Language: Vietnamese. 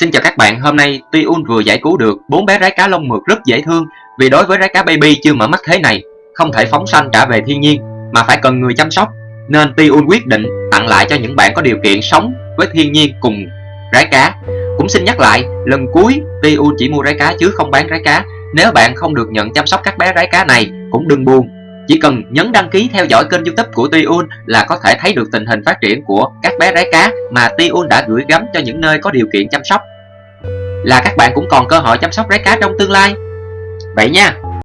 Xin chào các bạn, hôm nay Tiun vừa giải cứu được bốn bé rái cá lông mượt rất dễ thương Vì đối với rái cá baby chưa mở mắt thế này Không thể phóng sanh trả về thiên nhiên Mà phải cần người chăm sóc. Nên Tiun quyết định tặng lại cho những bạn có điều kiện sống với thiên nhiên cùng rái cá. Cũng xin nhắc lại, lần cuối Tiun chỉ mua rái cá chứ không bán rái cá. Nếu bạn không được nhận chăm sóc các bé rái cá này cũng đừng buồn chỉ cần nhấn đăng ký theo dõi kênh youtube của Tiun là có thể thấy được tình hình phát triển của các bé rái cá mà Tiun đã gửi gắm cho những nơi có điều kiện chăm sóc. Là các bạn cũng còn cơ hội chăm sóc rái cá trong tương lai. Vậy nha!